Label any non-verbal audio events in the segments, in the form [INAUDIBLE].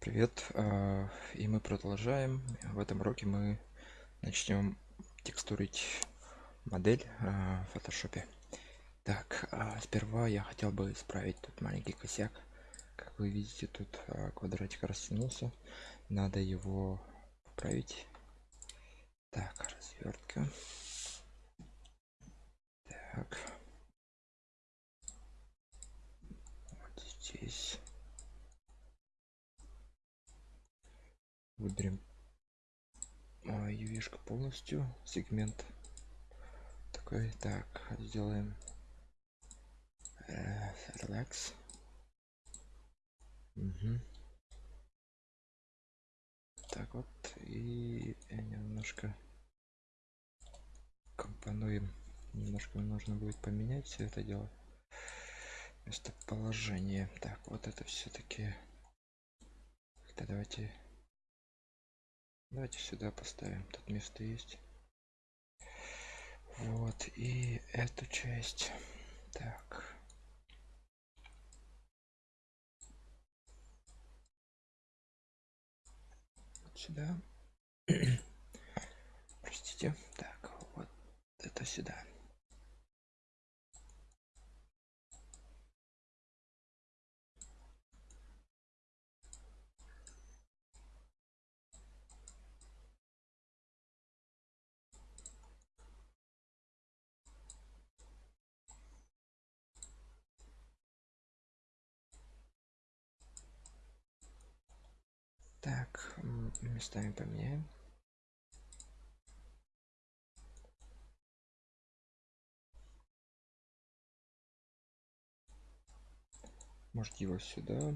Привет, а, и мы продолжаем. В этом уроке мы начнем текстурить модель а, в фотошопе. Так, а, сперва я хотел бы исправить тут маленький косяк. Как вы видите, тут квадратик растянулся. Надо его поправить. Так, развертка. Так. Вот здесь. Выберем ювишка полностью сегмент такой. Так сделаем э, relax угу. так вот и немножко компонуем. Немножко нужно будет поменять все это дело. Местоположение. Так вот это все-таки давайте давайте сюда поставим тут место есть. Вот и эту часть. Так. Вот сюда. [CLEARS THROAT] Простите. Так вот это сюда Так, местами поменяем. Может его сюда,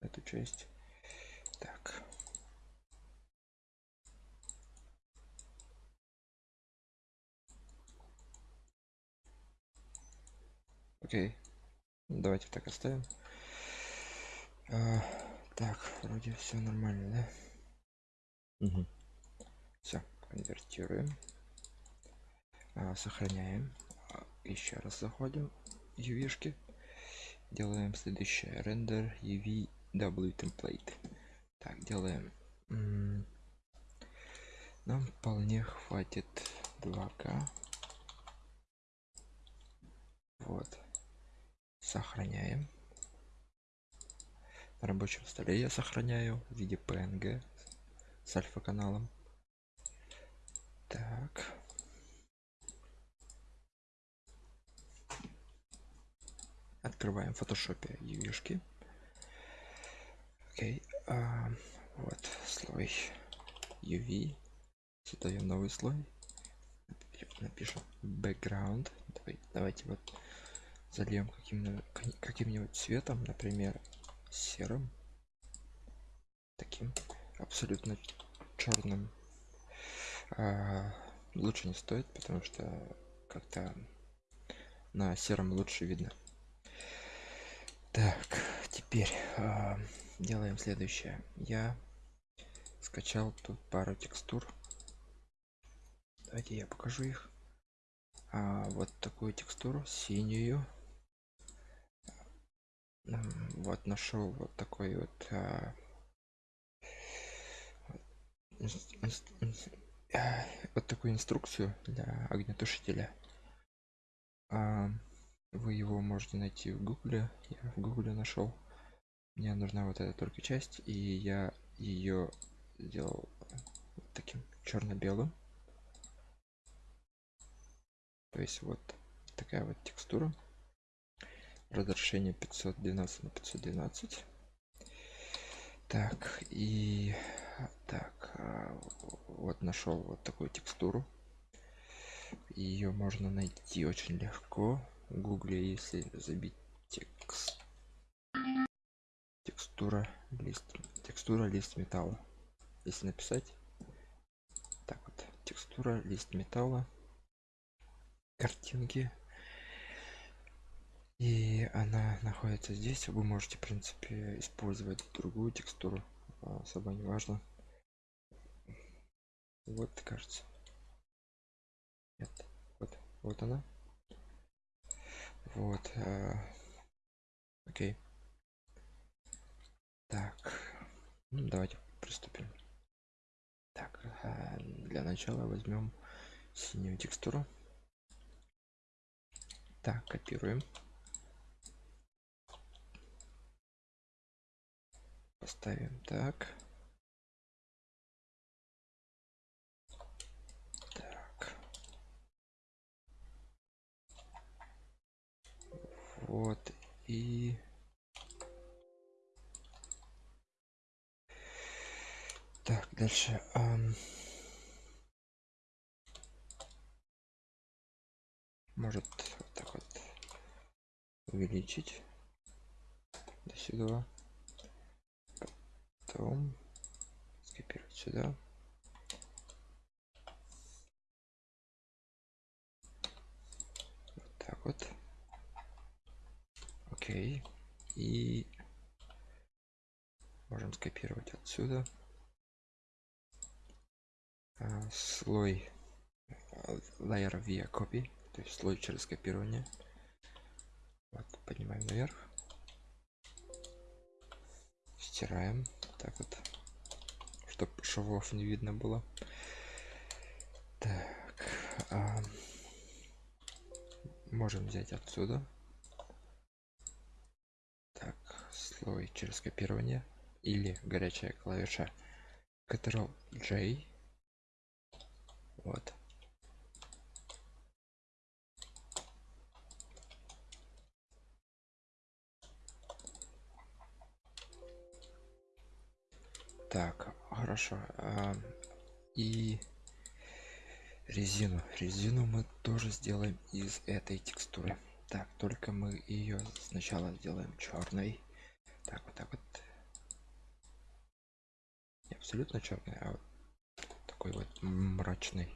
эту часть. Так. Окей. Давайте так оставим. А, так вроде все нормально да угу. все конвертируем. А, сохраняем. А, еще раз заходим. Ювишки делаем следующее. Рендер uv w template. Так делаем. Нам вполне хватит 2к вот. Сохраняем. На рабочем столе я сохраняю в виде png с альфа каналом так. Открываем в фотошопе ювишки окей а, вот слой uv создаем новый слой. Напишем background. Давай, давайте вот зальем каким-нибудь каким цветом например серым. Таким абсолютно черным а, лучше не стоит потому что как-то на сером лучше видно. Так теперь а, делаем следующее. Я скачал тут пару текстур. Давайте я покажу их. А, вот такую текстуру синюю. Вот нашел вот такой вот а, вот такую инструкцию для огнетушителя. А, вы его можете найти в гугле. Я в гугле нашел мне нужна вот эта только часть и я ее сделал вот таким черно-белым то есть вот такая вот текстура. Разрешение 512 на 512 так и так а, вот нашел вот такую текстуру. Ее можно найти очень легко. В гугле если забить текст текстура лист текстура лист металла если написать так вот текстура лист металла картинки. И она находится здесь. Вы можете в принципе использовать другую текстуру особо не важно вот кажется Нет. вот вот она вот а, окей так Ну, давайте приступим. Так, а, для начала возьмем синюю текстуру. Так, копируем. Поставим так. Так. Вот и так дальше um... может вот так вот увеличить до сюда потом скопировать сюда. Вот так вот. Окей. И можем скопировать отсюда. А, слой layer via copy. То есть слой через копирование. Вот поднимаем наверх стираем. Так вот чтобы швов не видно было. Так а, можем взять отсюда. Так слой через копирование или горячая клавиша Ctrl J. Вот так хорошо а, и резину. Резину мы тоже сделаем из этой текстуры. Так только мы ее сначала сделаем черной так вот так вот. Не абсолютно черный а вот такой вот мрачный.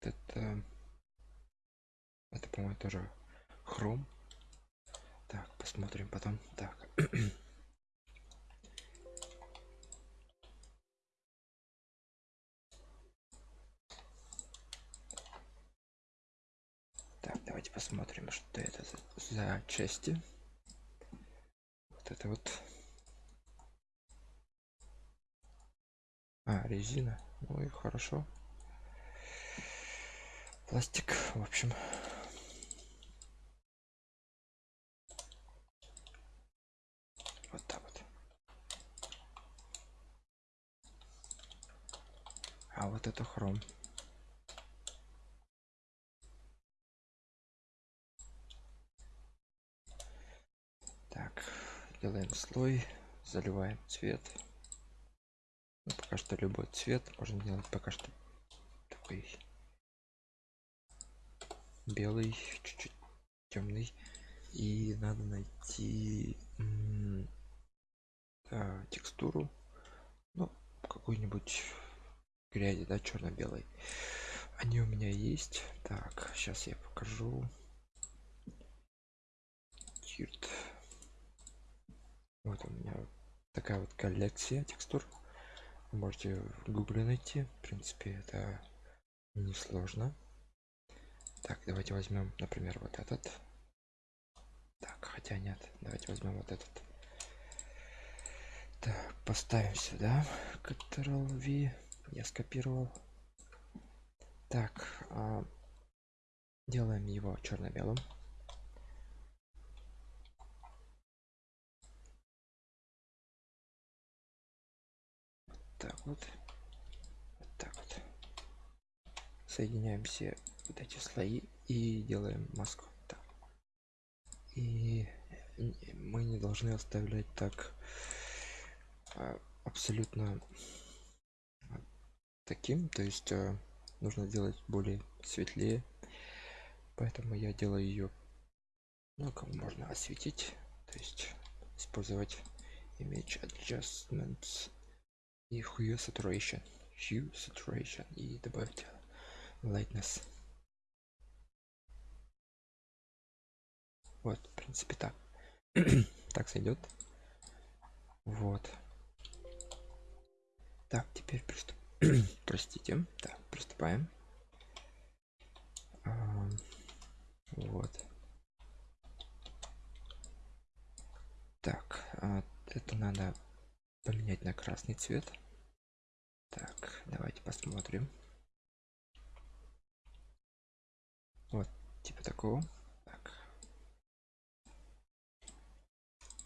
Это это по-моему тоже хром посмотрим потом. Так. [CLEARS THROAT] Так давайте посмотрим что это за, за части. Вот это вот. А резина. Ну и хорошо. Пластик в общем вот так вот а вот это хром. Так делаем слой заливаем цвет. Ну, пока что любой цвет можно делать пока что такой белый чуть-чуть темный. И надо найти текстуру. Ну какой-нибудь грязи да черно-белый они у меня есть. Так сейчас я покажу. Тирт. вот у меня такая вот коллекция текстур. Вы можете в гугле найти. В принципе это несложно. Так давайте возьмем например вот этот. Так хотя нет давайте возьмем вот этот. Так поставим сюда. Ctrl V я скопировал. Так а, делаем его черно-белым так вот вот так вот. Соединяем все вот эти слои и делаем маску. Так. и мы не должны оставлять так а, абсолютно таким то есть а, нужно сделать более светлее. Поэтому я делаю ее ну как можно осветить то есть использовать image adjustments и hue saturation hue saturation и добавить lightness. Вот в принципе так. [CLEARS THROAT] Так сойдет вот. Так теперь приступ [CLEARS THROAT] простите. Так приступаем. А, вот. Это надо поменять на красный цвет. Так давайте посмотрим. Вот типа такого. Так.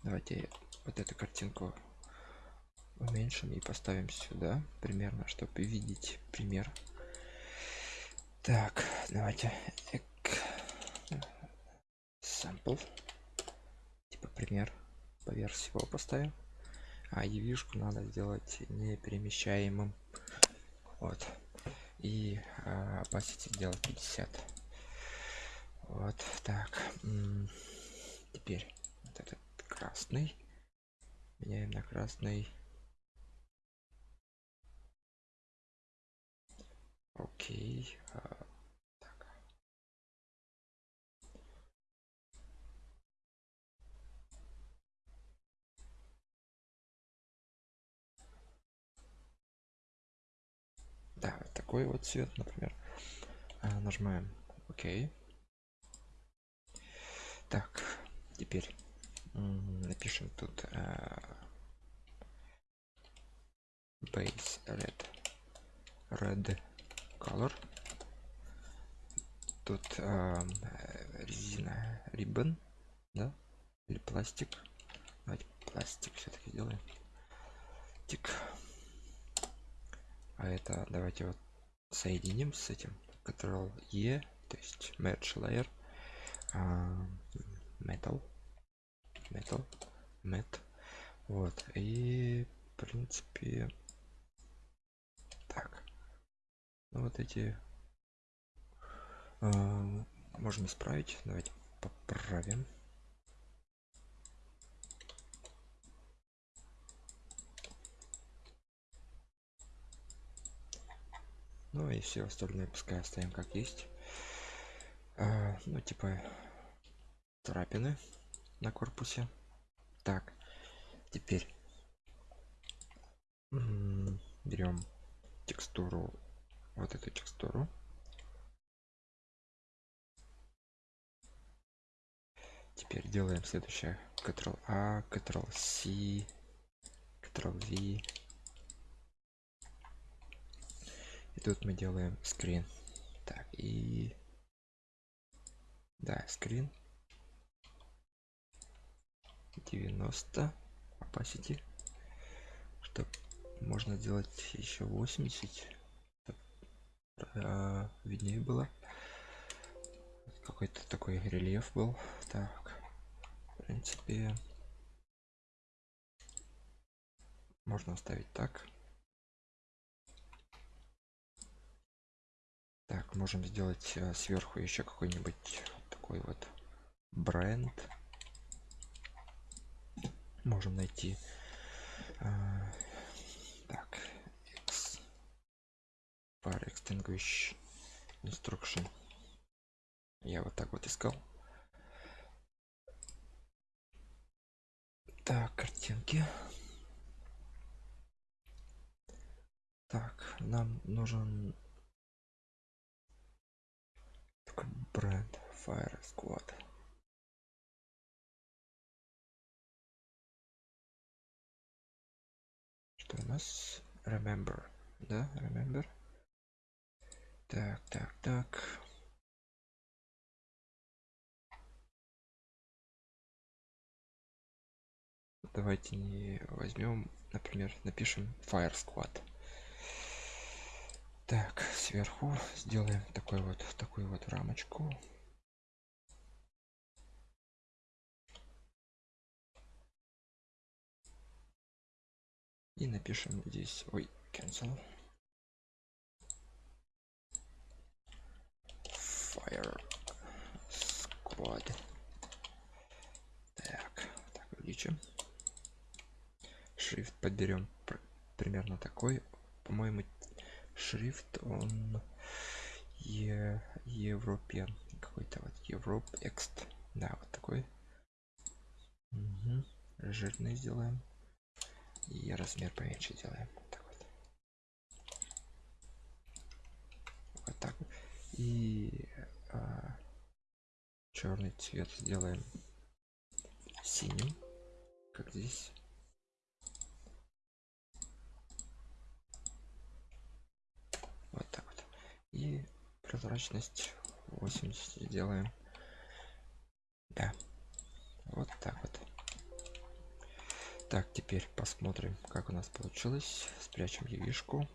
давайте вот эту картинку уменьшим и поставим сюда примерно чтобы видеть пример. Так давайте sample типа пример поверх всего поставим. А явишку надо сделать неперемещаемым. Вот. И а, opacity сделать 50 вот так. Теперь вот этот красный. Меняем на красный окей а, да такой вот цвет например. А, нажимаем ок так теперь напишем тут а, base red red color. Тут а, резина ribbon да? Или пластик? Давайте пластик все-таки сделаем. Тик. А это давайте вот соединим с этим. Ctrl E то есть merge layer uh, metal. Metal. Met вот. И в принципе так ну, вот эти uh, можно исправить. Давайте поправим. Ну и все остальное пускай оставим как есть. А, ну типа трапины на корпусе. Так теперь берем текстуру вот эту текстуру. Теперь делаем следующее. Ctrl a ctrl c ctrl v. И тут мы делаем скрин. Так и да скрин 90 opacity. Чтобы можно сделать еще 80 а, виднее было. Какой-то такой рельеф был. Так в принципе можно оставить так. Так можем сделать э, сверху еще какой-нибудь такой вот бренд. Можем найти э, так X, fire extinguish instruction я вот так вот искал. Так картинки. Так нам нужен бренд fire squad. Что у нас? Remember да? Remember так так так. Давайте не возьмем например напишем fire squad. Так сверху сделаем такой вот такую вот рамочку. И напишем здесь ой cancel fire squad так так увеличим шрифт подберем примерно такой. По-моему шрифт он е европеан какой-то вот европ экст да вот такой. Угу. жирный сделаем. И размер поменьше делаем так вот. вот так и а, черный цвет сделаем синим как здесь. Вот так вот. И прозрачность 80 сделаем. Да. Вот так вот. Так теперь посмотрим как у нас получилось. Спрячем явишку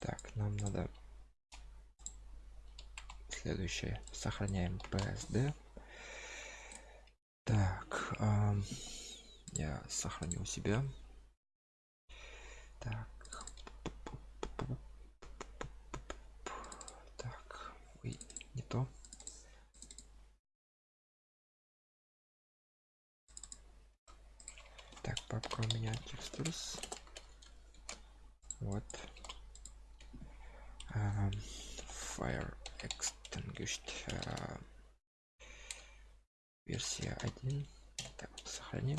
так нам надо следующее. Сохраняем psd так эм, я сохранил себя. Так. Так ой, не то. Так папка у меня текстурс. Вот. Um, fire extinguished uh, версия 1 так сохраним.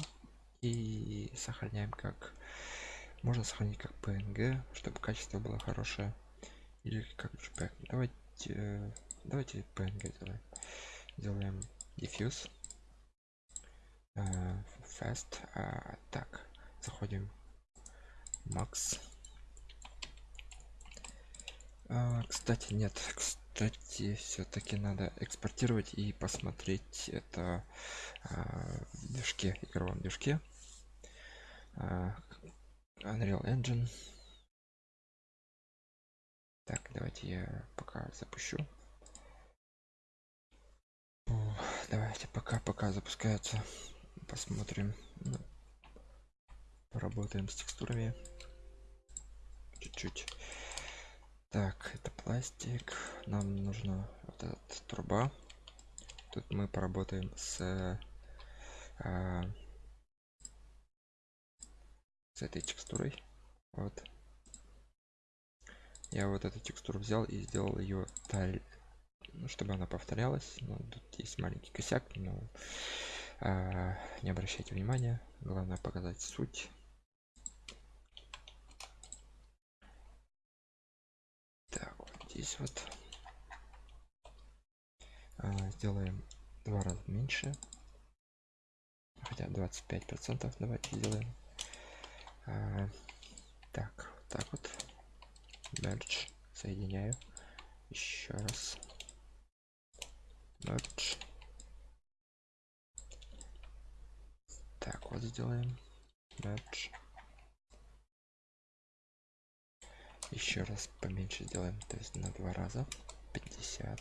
И сохраняем как можно сохранить как png чтобы качество было хорошее. Или как JPEG. давайте давайте png сделаем делаем. Diffuse uh, fast. Uh, так заходим max. Uh, кстати нет кстати все-таки надо экспортировать и посмотреть это uh, в движке игровом движке uh, Unreal Engine. Так, давайте я пока запущу. Давайте пока пока запускается. Посмотрим. Ну, поработаем с текстурами. Чуть-чуть. Так, это пластик. Нам нужно вот этот труба. Тут мы поработаем с а, с этой текстурой. Вот. Я вот эту текстуру взял и сделал ее таль ну, чтобы она повторялась. Но тут есть маленький косяк но а, не обращайте внимания. Главное показать суть так вот здесь вот. А, сделаем два раза меньше. Хотя 25 процентов. Давайте сделаем. А, так вот так вот. Merge соединяю. Еще раз. Merge. Так вот сделаем. Merge еще раз поменьше сделаем то есть на два раза. 50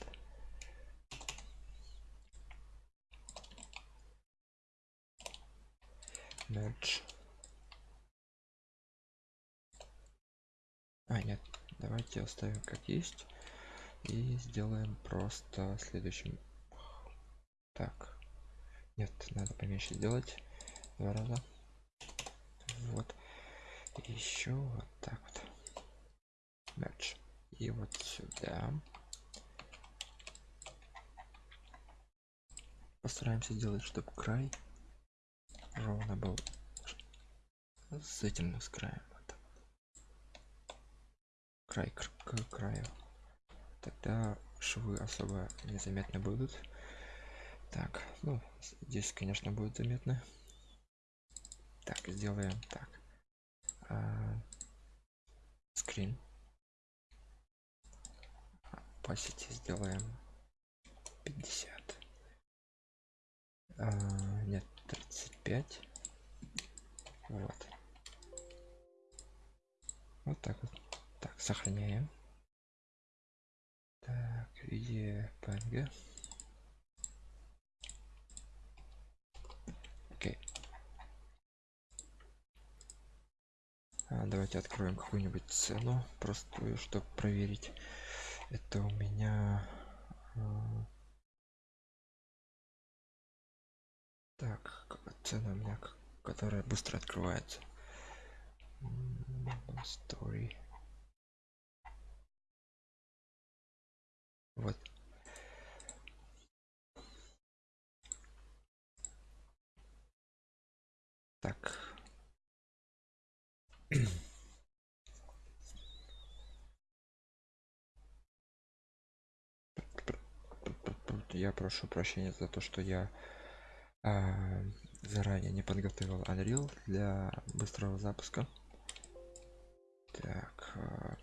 merge а нет давайте оставим как есть и сделаем просто следующим. Так нет надо поменьше сделать. Два раза. Вот. Еще вот так вот merge и вот сюда. Постараемся сделать чтобы край ровно был с этим с краем. Край к, к краю. Тогда швы особо незаметно будут. Так ну здесь конечно будет заметно. Так сделаем так. А, скрин opacity сделаем. 50 а, нет 35 вот. Вот так вот. Так сохраняем. Так виде png окей. А, давайте откроем какую-нибудь цену простую чтобы проверить это у меня а... так цена у меня которая быстро открывается? Story. Вот. Так [CLEARS THROAT] я прошу прощения за то что я э, заранее не подготовил unreal для быстрого запуска Так. а,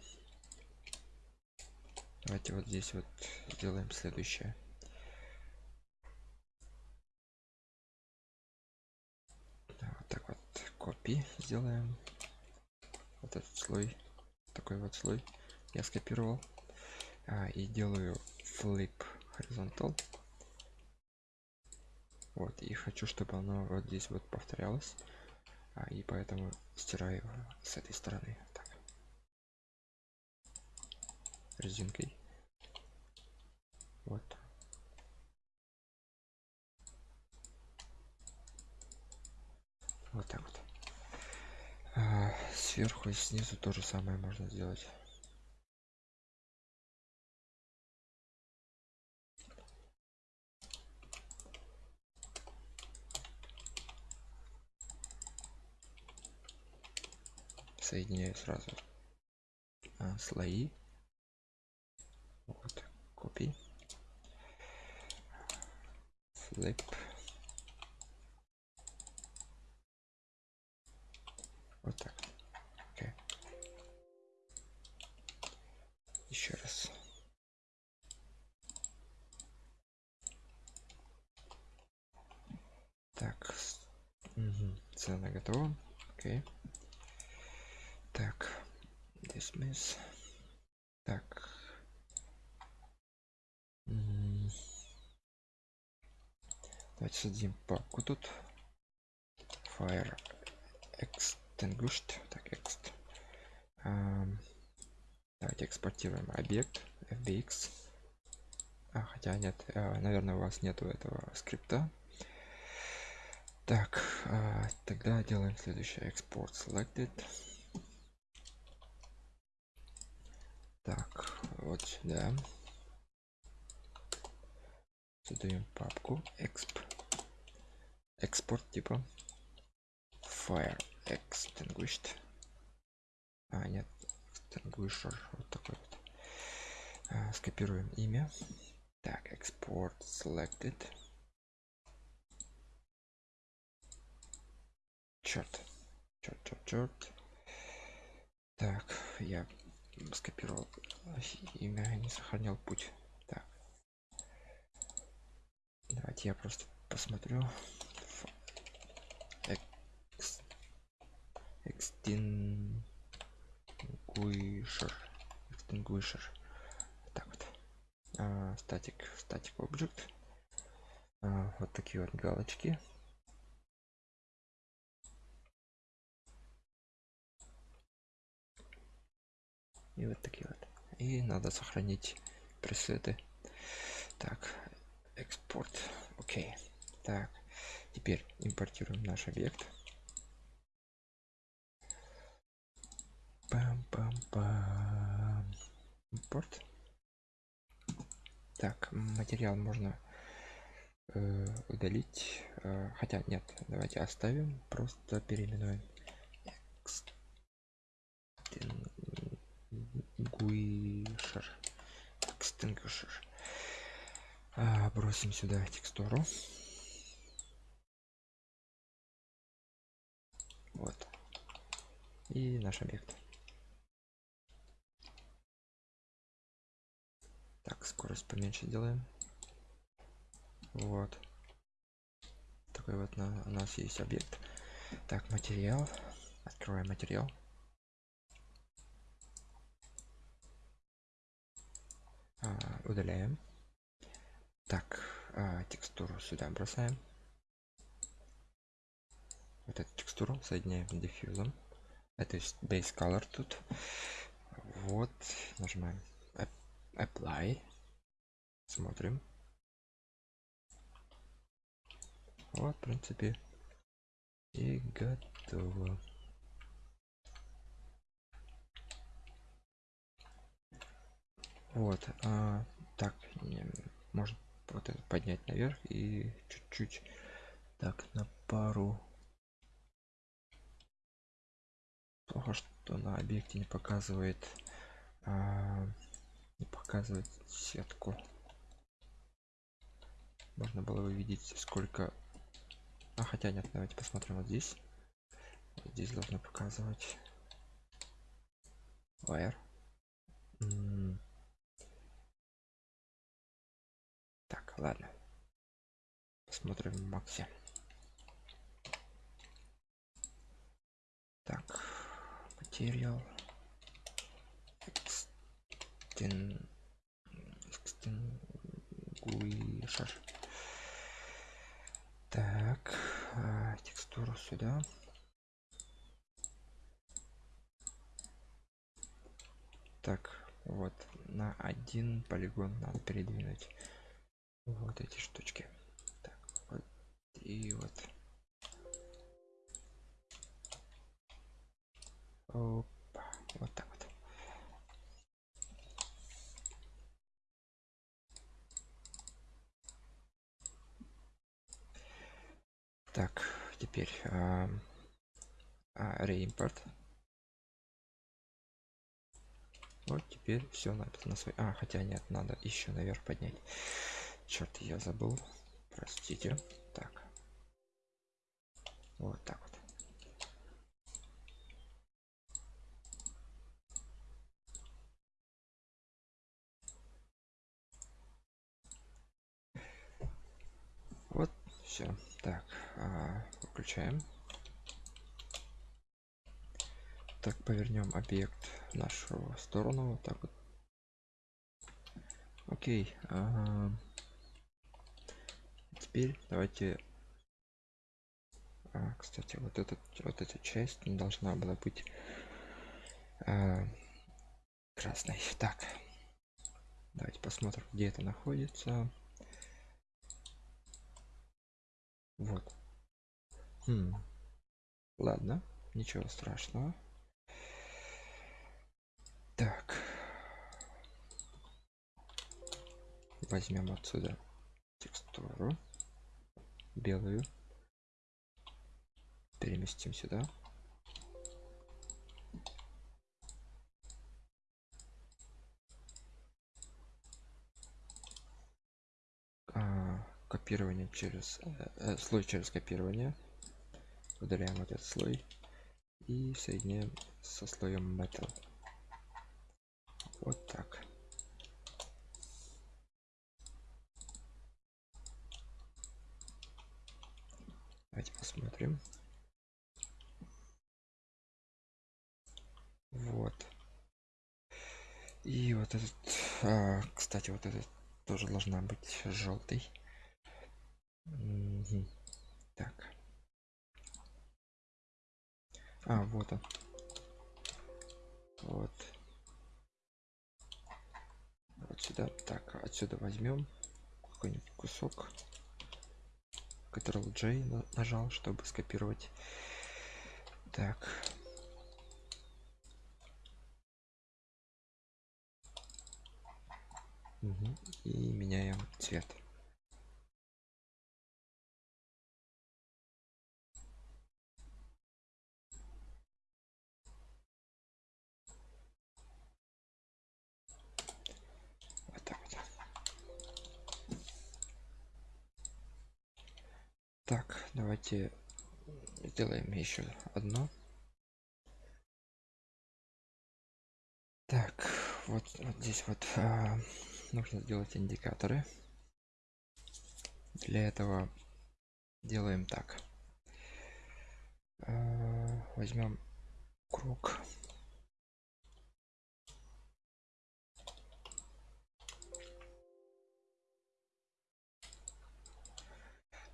Давайте вот здесь вот сделаем следующее. Вот так вот копии сделаем. Вот этот слой, такой вот слой я скопировал. А, и делаю flip horizontal. Вот, и хочу, чтобы оно вот здесь вот повторялось. А, и поэтому стираю его с этой стороны. Так. Резинкой. Вот. Вот так вот. А, сверху и снизу то же самое можно сделать. Соединяю сразу а, слои вот копий flip вот так okay. еще раз так угу. цена готова окей okay. Так, dismiss. Так. Давайте создадим папку тут. Fire extinguished. Так, ext. Um, давайте экспортируем объект fbx. А, хотя нет, а, наверное, у вас нету этого скрипта. Так, а, тогда делаем следующее. Export selected. Так вот сюда. Создаем папку exp экспорт типа. Fire extinguished. А нет extinguisher вот такой вот. А, скопируем имя. Так export selected. Черт черт черт черт так я скопировал имя не сохранял путь. Так. Давайте я просто посмотрю. Extinguisher extinguisher так вот. А, статик. Статик объект. А, вот такие вот галочки и вот такие вот. И надо сохранить пресеты. Так экспорт. Окей. Так теперь импортируем наш объект. Пам пам пам. Импорт. Так материал можно э, удалить. Э, хотя нет давайте оставим просто переименуем extinguisher extinguisher а, бросим сюда текстуру. Вот. И наш объект. Так скорость поменьше делаем вот. Такой вот на, у нас есть объект. Так материал. Открываем материал удаляем. Так а, текстуру сюда бросаем. Вот эту текстуру соединяем с диффьюзом. Это base color тут. Вот нажимаем apply. Смотрим. Вот в принципе и готово вот а, так может вот это поднять наверх и чуть-чуть так на пару. Плохо что на объекте не показывает а, не показывает сетку. Можно было увидеть сколько. А хотя нет давайте посмотрим вот здесь. Здесь должно показывать. Wire. М. ладно. Посмотрим в максе. Так материал. Extin- extinguisher. так а, текстуру сюда. Так вот на один полигон надо передвинуть вот эти штучки. Так вот и вот. Опа, вот так вот. Так теперь а, а, вот теперь все написано свой а хотя нет надо еще наверх поднять черт я забыл. Простите. Так. Вот так вот. Вот все так а, выключаем. Так повернем объект в нашу сторону. Вот так вот. Окей ага. Теперь давайте а, кстати вот этот вот эта часть должна была быть а, красной. Так давайте посмотрим где это находится. Вот. Хм. ладно ничего страшного. Так. Возьмем отсюда текстуру белую. Переместим сюда А, копирование через э, э, слой через копирование. Удаляем этот слой и соединяем со слоем metal вот так давайте посмотрим. Вот. И вот этот а, кстати вот этот тоже должна быть желтый Мгм. так. А вот он. Вот. Вот сюда. Так отсюда возьмем какой-нибудь кусок Ctrl J на- нажал чтобы скопировать. Так. Мгм. и меняем цвет вот так вот так давайте сделаем еще одно. Так вот, вот здесь вот а, нужно сделать индикаторы. Для этого делаем так. А, возьмем круг.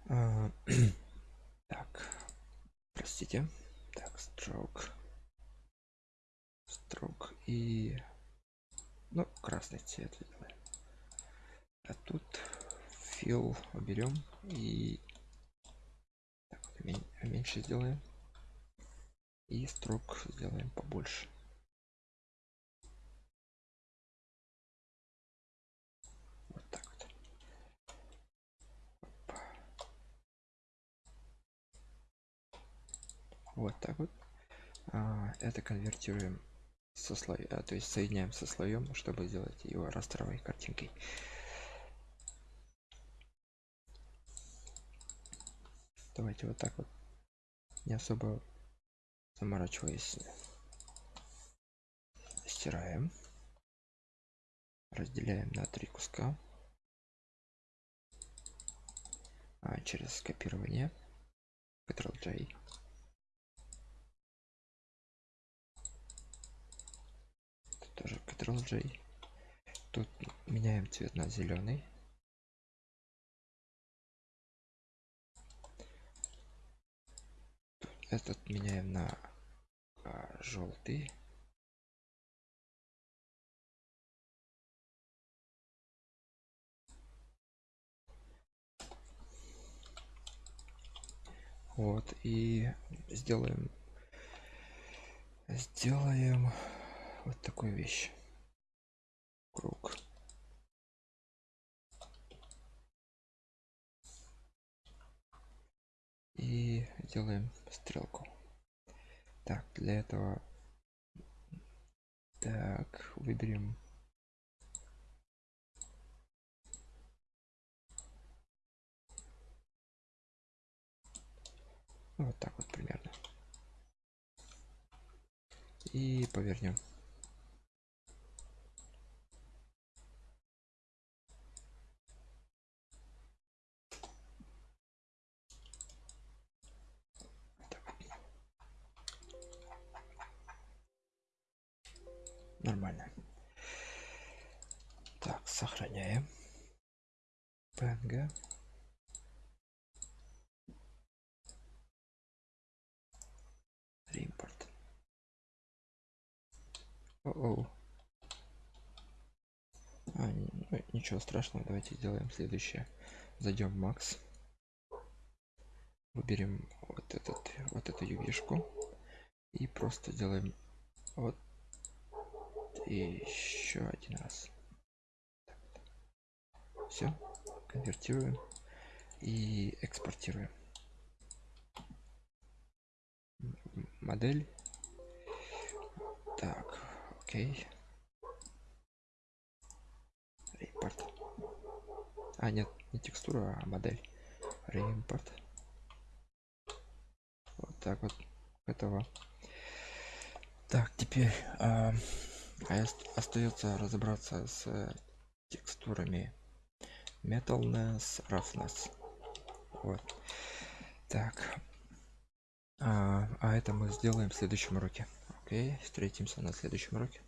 А, [CLEARS THROAT] простите. Так stroke. Строк и ну красный цвет сделаем. а тут фил уберем и так, меньше сделаем. И строк сделаем побольше вот так вот Опа. Вот так вот. А, это конвертируем со слоя а, то есть соединяем со слоем чтобы сделать его растровой картинкой давайте вот так вот не особо заморачиваясь стираем. Разделяем на три куска. А, через скопирование Ctrl J тоже Ctrl J. Тут меняем цвет на зеленый. Этот меняем на а, желтый вот и сделаем сделаем вот такую вещь. Круг. И делаем стрелку. Так для этого так выберем. Вот так вот примерно. И повернем нормально. Так сохраняем. Png реимпорт. О -о. А, ну, ничего страшного давайте сделаем следующее. Зайдем в макс. Выберем вот этот вот эту ювишку и просто делаем вот и еще один раз. Все конвертируем и экспортируем. Модель. Так окей. Реимпорт а нет не текстура а модель. Реимпорт. Вот так вот этого. Так теперь а, а остается разобраться с текстурами. Metalness roughness вот. Так. А, а это мы сделаем в следующем уроке. Окей встретимся на следующем уроке